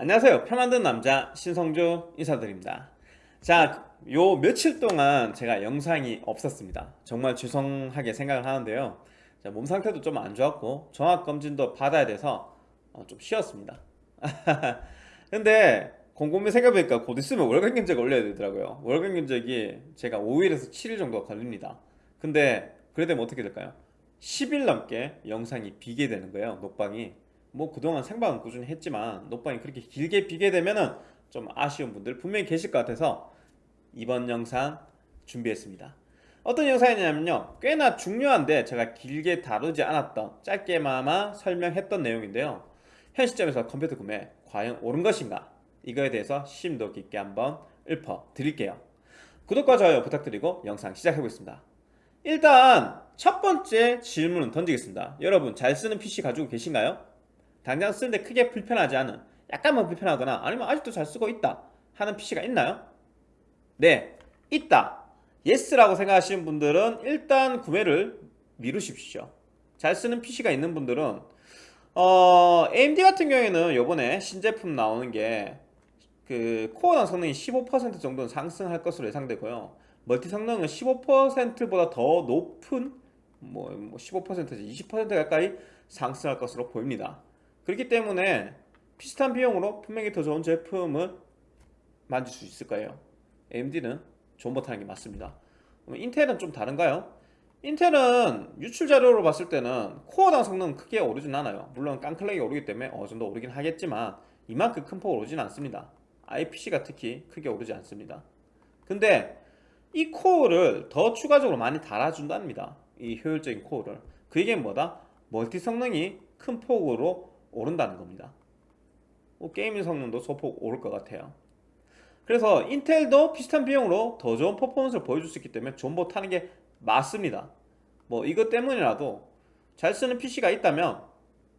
안녕하세요. 표 만든 남자 신성주 인사드립니다. 자요 며칠 동안 제가 영상이 없었습니다. 정말 죄송하게 생각을 하는데요. 자, 몸 상태도 좀 안 좋았고 종합검진도 받아야 돼서 어, 좀 쉬었습니다. 근데 곰곰이 생각해보니까 곧 있으면 월간 견적 올려야 되더라고요. 월간 견적이 제가 5일에서 7일 정도 걸립니다. 근데 그래 되면 어떻게 될까요? 10일 넘게 영상이 비게 되는 거예요 녹방이 뭐 그동안 생방은 꾸준히 했지만 녹방이 그렇게 길게 비게 되면은 좀 아쉬운 분들 분명히 계실 것 같아서 이번 영상 준비했습니다. 어떤 영상이냐면요. 꽤나 중요한데 제가 길게 다루지 않았던 짧게마마 설명했던 내용인데요. 현 시점에서 컴퓨터 구매 과연 옳은 것인가? 이거에 대해서 심도 깊게 한번 읊어 드릴게요. 구독과 좋아요 부탁드리고 영상 시작해보겠습니다. 일단 첫 번째 질문은 던지겠습니다. 여러분 잘 쓰는 PC 가지고 계신가요? 당장 쓰는데 크게 불편하지 않은 약간만 불편하거나 아니면 아직도 잘 쓰고 있다 하는 PC가 있나요? 네 있다. yes라고 생각하시는 분들은 일단 구매를 미루십시오. 잘 쓰는 PC가 있는 분들은 어, AMD 같은 경우에는 요번에 신제품 나오는 게 그 코어당 성능이 15% 정도는 상승할 것으로 예상되고요. 멀티 성능은 15%보다 더 높은 뭐, 뭐 15%지 20% 가까이 상승할 것으로 보입니다 그렇기 때문에 비슷한 비용으로 분명히 더 좋은 제품을 만들 수 있을 거예요. AMD는 좋은 버튼하는 게 맞습니다. 인텔은 좀 다른가요? 인텔은 유출 자료로 봤을 때는 코어당 성능은 크게 오르진 않아요. 물론 깡클렉이 오르기 때문에 어느 정도 오르긴 하겠지만 이만큼 큰 폭 오르진 않습니다. IPC가 특히 크게 오르지 않습니다. 근데 이 코어를 더 추가적으로 많이 달아준답니다. 이 효율적인 코어를. 그 얘기는 뭐다? 멀티 성능이 큰 폭으로 오른다는 겁니다. 뭐 gaming 성능도 소폭 오를 것 같아요. 그래서 인텔도 비슷한 비용으로 더 좋은 퍼포먼스를 보여줄 수 있기 때문에 존버 타는 게 맞습니다. 뭐 이것 때문이라도 잘 쓰는 PC가 있다면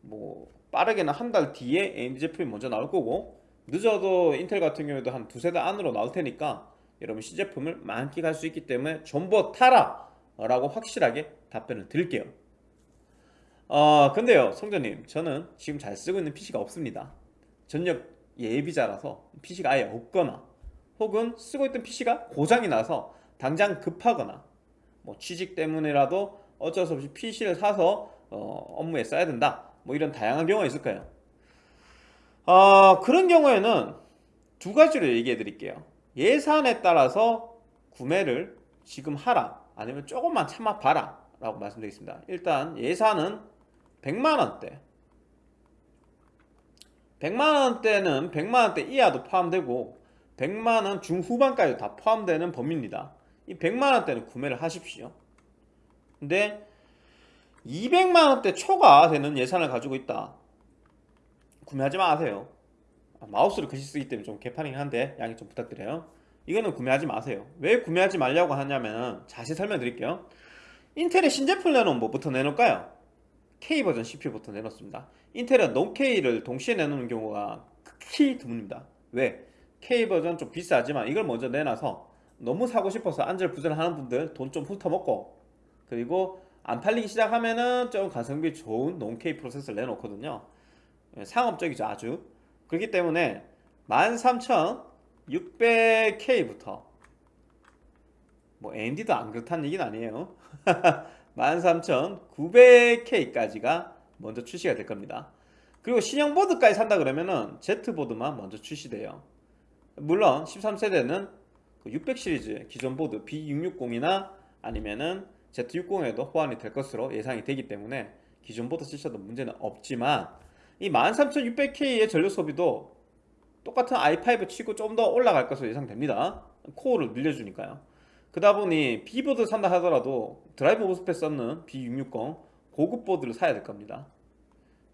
뭐 빠르게는 한 달 뒤에 AMD 제품이 먼저 나올 거고 늦어도 인텔 같은 경우에도 한 두세 달 안으로 나올 테니까 여러분 시제품을 만끽할 수 있기 때문에 존버 타라! 라고 확실하게 답변을 드릴게요 어 근데요 성전님 저는 지금 잘 쓰고 있는 PC가 없습니다. 전력 예비자라서 PC가 아예 없거나 혹은 쓰고 있던 PC가 고장이 나서 당장 급하거나 뭐 취직 때문에라도 어쩔 수 없이 PC를 사서 어, 업무에 써야 된다. 뭐 이런 다양한 경우가 있을 거예요. 어, 그런 경우에는 두 가지로 얘기해 드릴게요. 예산에 따라서 구매를 지금 하라 아니면 조금만 참아 봐라 라고 말씀드리겠습니다. 일단 예산은 100만원대. 100만원대는 100만원대 이하도 포함되고 100만원 중후반까지 다 포함되는 범위입니다. 이 100만원대는 구매를 하십시오. 근데 200만원대 초과 되는 예산을 가지고 있다. 구매하지 마세요. 아, 마우스를 글씨 쓰기 때문에 좀 개판이긴 한데 양해 좀 부탁드려요. 이거는 구매하지 마세요. 왜 구매하지 말라고 하냐면 자세히 설명드릴게요. 인텔의 신제품 내놓은 뭐부터 내놓을까요? K버전 CPU부터 내놓습니다. 인텔은 non-K를 동시에 내놓는 경우가 극히 드뭅니다. 왜? K버전 좀 비싸지만 이걸 먼저 내놔서 너무 사고 싶어서 안절 부절 하는 분들 돈 좀 훑어먹고 그리고 안 팔리기 시작하면은 좀 가성비 좋은 non-K 프로세서를 내놓거든요. 예, 상업적이죠 아주. 그렇기 때문에 13600K부터 뭐 AMD도 안 그렇다는 얘기는 아니에요 13900K까지가 먼저 출시가 될 겁니다. 그리고 신형 보드까지 산다 그러면은 Z보드만 먼저 출시돼요. 물론 13세대는 600그 시리즈 기존 보드 B660이나 아니면은 Z690에도 호환이 될 것으로 예상이 되기 때문에 기존 보드 쓰셔도 문제는 없지만 이 13600K의 전력 소비도 똑같은 i5 치고 좀 더 올라갈 것으로 예상됩니다. 코어를 늘려주니까요 그다 보니 B보드 산다 하더라도 drive MOSFET 쓰는 B660 고급 보드를 사야 될 겁니다.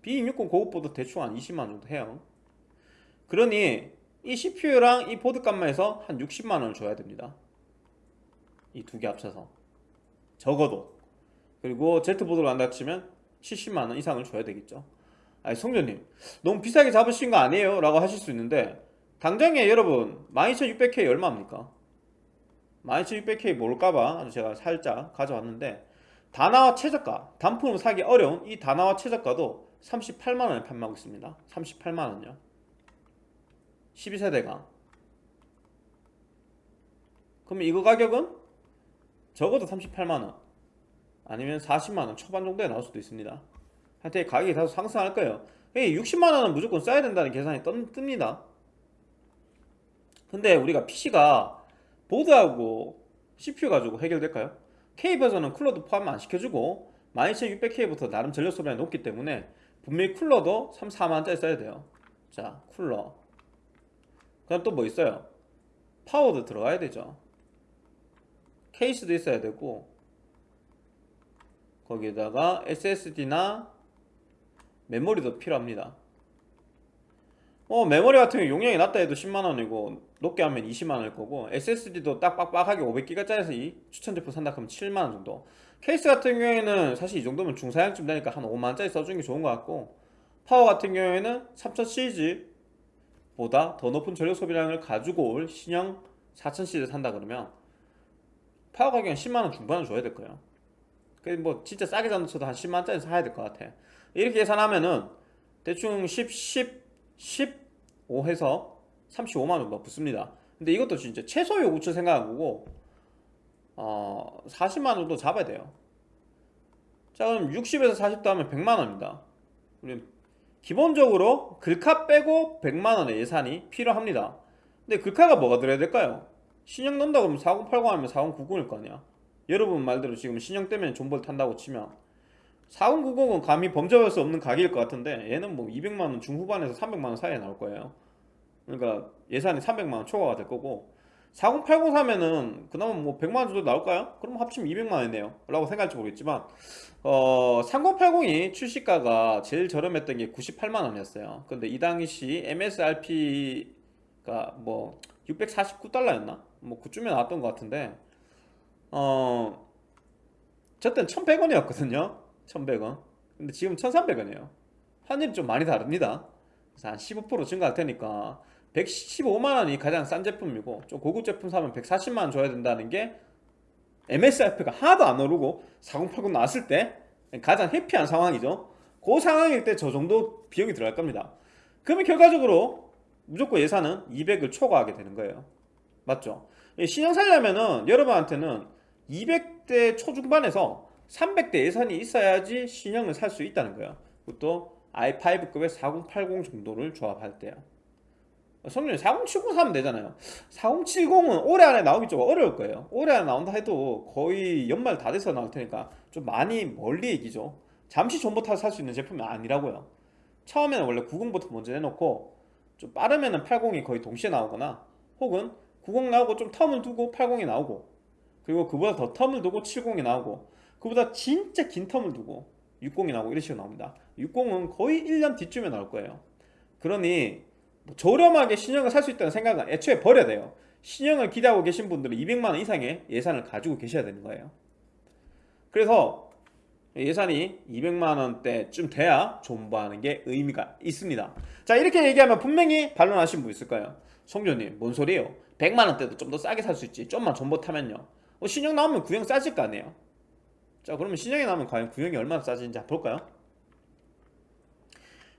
B660 고급 보드 대충 한 20만원 정도 해요. 그러니 이 CPU랑 이 보드 값만 해서 한 60만원을 줘야 됩니다. 이 두 개 합쳐서. 적어도. 그리고 Z보드로 한다 치면 70만원 이상을 줘야 되겠죠. 아니 성전님 너무 비싸게 잡으신 거 아니에요? 라고 하실 수 있는데 당장에 여러분 12600K 얼마입니까? 12600K 모를까봐 제가 살짝 가져왔는데 다나와 최저가 단품을 사기 어려운 이 다나와 최저가도 38만원에 판매하고 있습니다. 38만원요. 12세대가. 그럼 이거 가격은? 적어도 38만원. 아니면 40만원 초반 정도에 나올 수도 있습니다. 하여튼 가격이 다소 상승할 거예요. 60만원은 무조건 써야 된다는 계산이 뜬, 뜹니다. 근데 우리가 PC가 보드하고 CPU 가지고 해결될까요? K버전은 쿨러도 포함 안 시켜주고 12600K부터 나름 전력 소비량이 높기 때문에 분명히 쿨러도 3, 4만원짜리 써야 돼요 자 쿨러 그럼 또뭐 있어요? 파워도 들어가야 되죠 케이스도 있어야 되고 거기에다가 SSD나 메모리도 필요합니다 어 메모리 같은 경우 용량이 낮다 해도 10만원이고 높게 하면 20만원일 거고 SSD도 딱 빡빡하게 500기가짜리 추천 제품 산다 그러면 7만원 정도. 케이스 같은 경우에는 사실 이 정도면 중사양쯤 되니까 한 5만원짜리 써주는 게 좋은 것 같고 파워 같은 경우에는 3000 시리즈 보다 더 높은 전력 소비량을 가지고 올 신형 4000 시리즈 산다 그러면 파워 가격은 10만원 중반은 줘야 될 거예요. 그뭐 진짜 싸게 잡는다 쳐도 한 10만원짜리 사야 될 것 같아. 이렇게 계산하면은 대충 10, 10, 15 해서 35만원 정도 붙습니다. 근데 이것도 진짜 최소 요구치 생각한 거고 어 40만원 정도 잡아야 돼요. 자 그럼 60에서 40도 하면 100만원입니다. 우리 기본적으로 글카 빼고 100만원의 예산이 필요합니다. 근데 글카가 뭐가 들어야 될까요? 신형 넣는다 그러면 4080 하면 4090일 거 아니야? 여러분 말대로 지금 신형 때문에 존버를 탄다고 치면 4090은 감히 범접할 수 없는 가격일 것 같은데 얘는 뭐 200만원 중후반에서 300만원 사이에 나올 거예요 그러니까 예산이 300만 원 초과가 될 거고. 4080 사면은 그나마 뭐 100만 원 정도 나올까요? 그럼 합치면 200만 원이네요. 라고 생각할지 모르겠지만 어 3080이 출시가가 제일 저렴했던 게 98만 원이었어요. 근데 이 당시 MSRP가 뭐 649달러였나? 뭐 그쯤에 나왔던 것 같은데 어 저땐 1100원이었거든요. 1100원. 근데 지금 1300원이에요. 환율이 좀 많이 다릅니다. 그래서 한 15% 증가할 테니까 115만원이 가장 싼 제품이고 좀 고급 제품 사면 140만원 줘야 된다는 게 MSRP가 하나도 안 오르고 4080 나왔을 때 가장 해피한 상황이죠. 그 상황일 때 저 정도 비용이 들어갈 겁니다. 그러면 결과적으로 무조건 예산은 200을 초과하게 되는 거예요. 맞죠? 신형 살려면은 여러분한테는 200대 초중반에서 300대 예산이 있어야지 신형을 살 수 있다는 거예요. 그것도 i5급의 4080 정도를 조합할 때요 성능이 4070 사면 되잖아요. 4070은 올해 안에 나오기 좀 어려울 거예요. 올해 안에 나온다 해도 거의 연말 다 돼서 나올 테니까 좀 많이 멀리 얘기죠. 잠시 타서 살수 있는 제품이 아니라고요. 처음에는 원래 90부터 먼저 내놓고 좀 빠르면은 80이 거의 동시에 나오거나 혹은 90 나오고 좀 텀을 두고 80이 나오고 그리고 그보다 더 텀을 두고 70이 나오고 그보다 진짜 긴 텀을 두고 60이 나오고 이런 식으로 나옵니다. 60은 거의 1년 뒤쯤에 나올 거예요. 그러니 뭐 저렴하게 신형을 살 수 있다는 생각은 애초에 버려야 돼요. 신형을 기대하고 계신 분들은 200만원 이상의 예산을 가지고 계셔야 되는 거예요. 그래서 예산이 200만원대쯤 돼야 존버하는 게 의미가 있습니다. 자 이렇게 얘기하면 분명히 반론하신 분 있을 거예요. 성조님 뭔 소리예요? 100만원대도 좀 더 싸게 살 수 있지. 좀만 존버 타면요. 어, 신형 나오면 구형 싸질 거 아니에요. 자 그러면 신형이 나오면 과연 구형이 얼마나 싸지는지 볼까요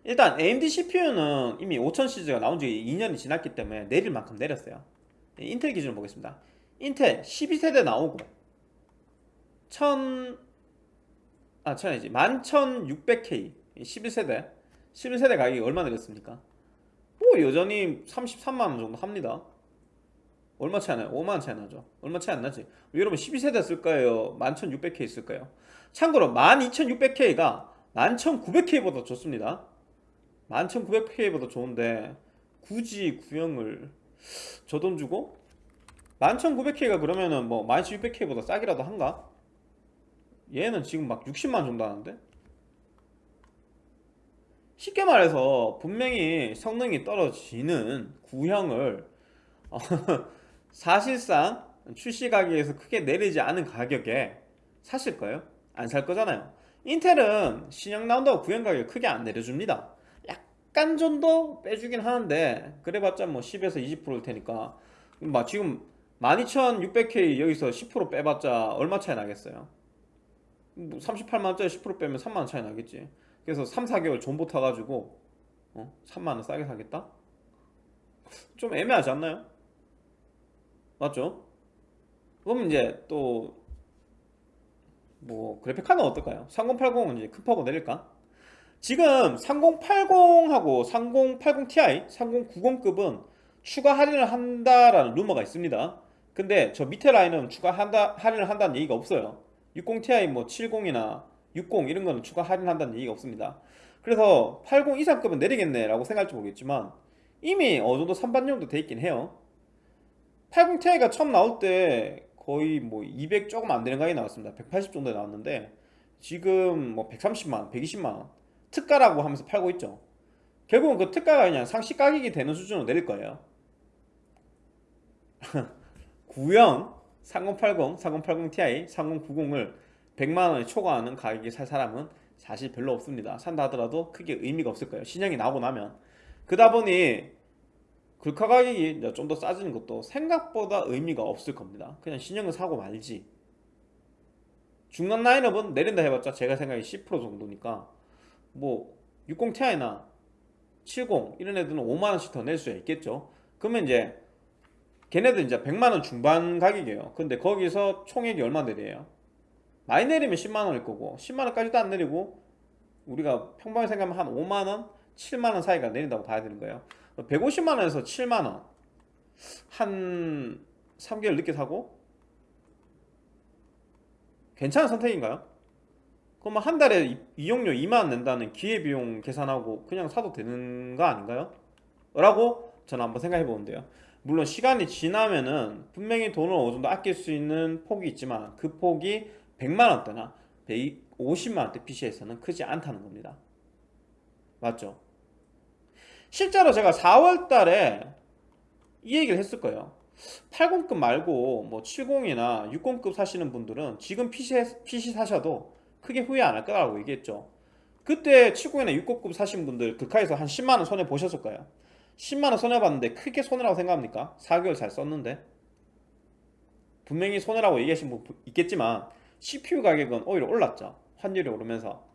일단 AMD CPU는 이미 5000 시리즈가 나온 지 2년이 지났기 때문에 내릴 만큼 내렸어요 인텔 기준으로 보겠습니다 인텔 12세대 나오고 1000 아, 1000이지 11600K 11세대 11세대 가격이 얼마 내렸습니까? 뭐 여전히 33만원 정도 합니다 얼마 차이 나요? 5만원 차이 나죠 얼마 차이 안 나지? 여러분 12세대 쓸까요? 11600K 쓸까요? 참고로 12600K가 11900K보다 좋습니다 11900K보다 좋은데 굳이 구형을 저 돈 주고 11900K가 그러면은 뭐 12600K보다 싸기라도 한가? 얘는 지금 막 60만 정도 하는데? 쉽게 말해서 분명히 성능이 떨어지는 구형을 어, 사실상 출시 가격에서 크게 내리지 않은 가격에 사실 거예요? 안 살 거잖아요 인텔은 신형 나온다고 구형 가격 크게 안 내려줍니다 약간 정도 빼주긴 하는데 그래봤자 뭐 10에서 20%일 테니까 막 지금 12600K 여기서 10% 빼봤자 얼마 차이 나겠어요 38만원짜리 뭐10% 빼면 3만원 차이 나겠지 그래서 3, 4개월 존버 타가지고 어? 3만원 싸게 사겠다? 좀 애매하지 않나요? 맞죠? 그럼 이제 또 뭐 그래픽 카드는 어떨까요? 3080은 이제 급하고 내릴까? 지금 3080하고 3080 Ti, 3090급은 추가 할인을 한다라는 루머가 있습니다. 근데 저 밑에 라인은 추가 한다, 할인을 한다는 얘기가 없어요. 60 Ti 뭐 70이나 60 이런 거는 추가 할인한다는 얘기가 없습니다. 그래서 80 이상급은 내리겠네 라고 생각할지 모르겠지만 이미 어느 정도 선반영도 돼 있긴 해요. 80 Ti가 처음 나올 때 거의 뭐 200 조금 안 되는 가격이 나왔습니다. 180 정도에 나왔는데 지금 뭐 130만, 120만 원 특가라고 하면서 팔고 있죠. 결국은 그 특가가 그냥 상시 가격이 되는 수준으로 내릴 거예요. 구형 3080, 3080 Ti, 3090을 100만 원에 초과하는 가격에 살 사람은 사실 별로 없습니다. 산다 하더라도 크게 의미가 없을 거예요. 신형이 나오고 나면 그다 보니 글카 가격이 좀 더 싸지는 것도 생각보다 의미가 없을 겁니다. 그냥 신형을 사고 말지. 중간 라인업은 내린다 해봤자 제가 생각에 10% 정도니까 뭐 60 Ti나 70 이런 애들은 5만 원씩 더 낼 수 있겠죠. 그러면 이제 걔네들 이제 100만 원 중반 가격이에요. 근데 거기서 총액이 얼마 내려요? 많이 내리면 10만 원일 거고 10만 원까지도 안 내리고 우리가 평범하게 생각하면 한 5만 원, 7만 원 사이가 내린다고 봐야 되는 거예요. 150만 원에서 7만 원. 한 3개월 늦게 사고 괜찮은 선택인가요? 그러면 한 달에 이- 이용료 2만 원 낸다는 기회비용 계산하고 그냥 사도 되는 거 아닌가요? 라고 저는 한번 생각해 보는데요. 물론 시간이 지나면은 분명히 돈을 어느 정도 아낄 수 있는 폭이 있지만 그 폭이 100만 원대나 150만 원대 PC에서는 크지 않다는 겁니다. 맞죠? 실제로 제가 4월 달에 이 얘기를 했을 거예요. 80급 말고 뭐 70이나 60급 사시는 분들은 지금 PC, PC 사셔도 크게 후회 안 할 거라고 얘기했죠. 그때 70이나 60급 사신 분들 극하에서 한 10만원 손해 보셨을 거예요. 10만원 손해봤는데 크게 손해라고 생각합니까? 4개월 잘 썼는데 분명히 손해라고 얘기하신 분 있겠지만 CPU 가격은 오히려 올랐죠 환율이 오르면서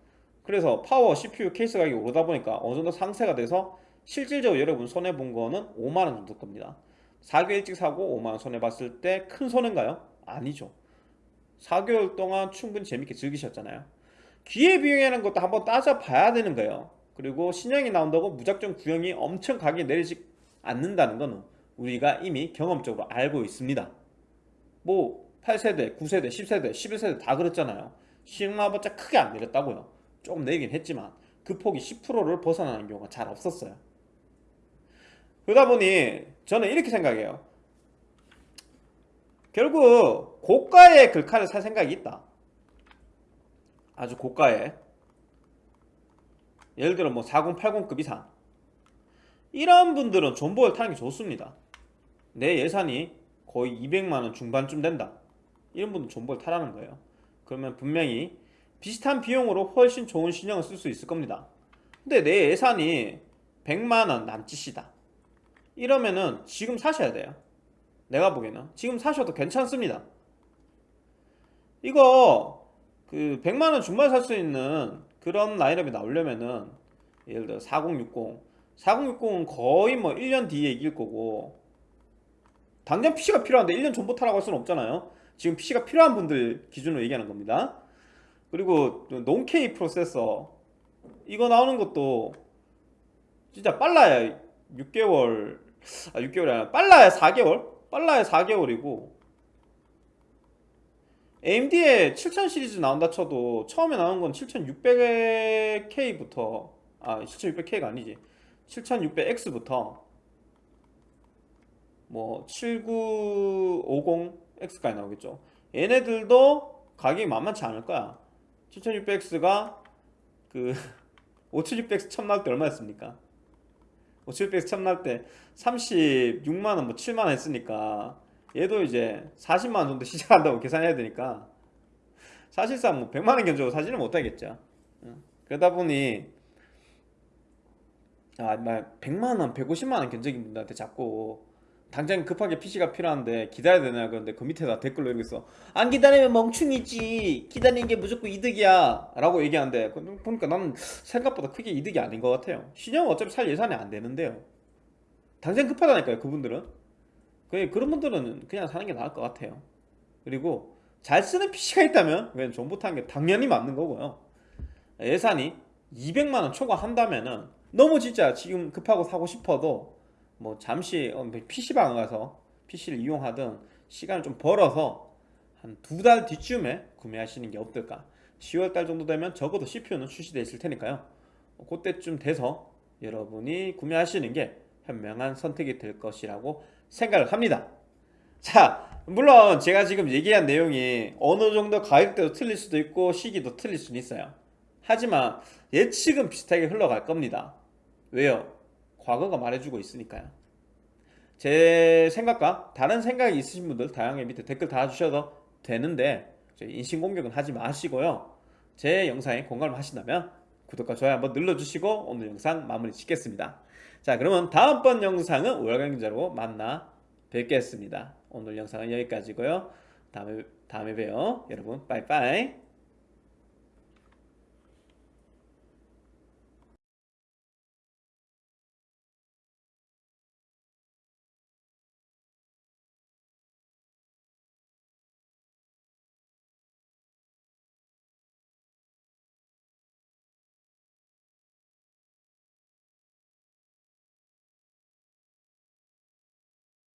그래서 파워 CPU 케이스 가격이 오르다 보니까 어느 정도 상세가 돼서 실질적으로 여러분 손해본 거는 5만원 정도 겁니다 4개월 일찍 사고 5만원 손해봤을 때 큰 손해인가요? 아니죠 4개월 동안 충분히 재밌게 즐기셨잖아요 기회비용이라는 것도 한번 따져봐야 되는 거예요 그리고 신형이 나온다고 무작정 구형이 엄청 가격이 내리지 않는다는 거는 우리가 이미 경험적으로 알고 있습니다. 뭐 8세대, 9세대, 10세대, 11세대 다 그랬잖아요. 신형 나와봤자 크게 안 내렸다고요. 조금 내리긴 했지만 그 폭이 10%를 벗어나는 경우가 잘 없었어요. 그러다 보니 저는 이렇게 생각해요. 결국 고가의 글카를 살 생각이 있다. 아주 고가의. 예를 들어 뭐 4080급 이상. 이런 분들은 존버를 타는 게 좋습니다. 내 예산이 거의 200만원 중반쯤 된다. 이런 분들 존버를 타라는 거예요. 그러면 분명히 비슷한 비용으로 훨씬 좋은 신형을 쓸 수 있을 겁니다. 근데 내 예산이 100만원 남짓이다. 이러면은 지금 사셔야 돼요. 내가 보기에는. 지금 사셔도 괜찮습니다 이거 그 100만원 중반 살 수 있는 그런 라인업이 나오려면은 예를 들어 4060 4060은 거의 뭐 1년 뒤에 이길 거고. 당장 PC가 필요한데 1년 전부터 라고 할 수는 없잖아요. 지금 PC가 필요한 분들 기준으로 얘기하는 겁니다. 그리고 논케이 프로세서. 이거 나오는 것도 진짜 빨라야 6개월 아 6개월이 아니라 빨라야 4개월? 빨라야 4개월이고 AMD의 7000 시리즈 나온다 쳐도 처음에 나온 건 7600K부터 아 7600K가 아니지. 7600X부터. 뭐 7950X까지 나오겠죠. 얘네들도 가격이 만만치 않을 거야. 7600X가 그 5600X 처음 나올 때 얼마였습니까? 5600X 처음 나올 때 36만원 뭐 7만원 했으니까 얘도 이제 40만원 정도 시작한다고 계산해야 되니까 사실상 뭐 100만원 견적으로 사지는 못하겠죠. 응. 그러다 보니 아, 막 100만원, 150만원 견적인 분들한테 자꾸 당장 급하게 PC가 필요한데 기다려야 되나 그런데 그 밑에다 댓글로 있어. 안 기다리면 멍충이지. 기다리는 게 무조건 이득이야. 라고 얘기하는데 보니까 나는 생각보다 크게 이득이 아닌 것 같아요. 신형은 어차피 살 예산이 안 되는데요. 당장 급하다니까요 그분들은 그- 그런 분들은 그냥 사는 게 나을 것 같아요. 그리고 잘 쓰는 PC가 있다면 그냥 정보 타는 게 당연히 맞는 거고요. 예산이 200만원 초과한다면은 너무 진짜 지금 급하고 사고 싶어도 뭐 잠시 PC방 가서 PC를 이용하든 시간을 좀 벌어서 한 두 달 뒤쯤에 구매하시는 게 어떨까? 10월달 정도 되면 적어도 CPU는 출시되어 있을 테니까요. 그때쯤 돼서 여러분이 구매하시는 게 현명한 선택이 될 것이라고 생각을 합니다. 자 물론 제가 지금 얘기한 내용이 어느 정도 가격대도 틀릴 수도 있고 시기도 틀릴 수는 있어요. 하지만 예측은 비슷하게 흘러갈 겁니다. 왜요? 과거가 말해주고 있으니까요. 제 생각과 다른 생각이 있으신 분들 다양하게 밑에 댓글 달아주셔도 되는데 인신공격은 하지 마시고요. 제 영상에 공감을 하신다면 구독과 좋아요 한번 눌러주시고 오늘 영상 마무리 짓겠습니다 자 그러면 다음번 영상은 월간경제로 만나 뵙겠습니다. 오늘 영상은 여기까지고요. 다음에, 다음에 봬요. 여러분 빠이빠이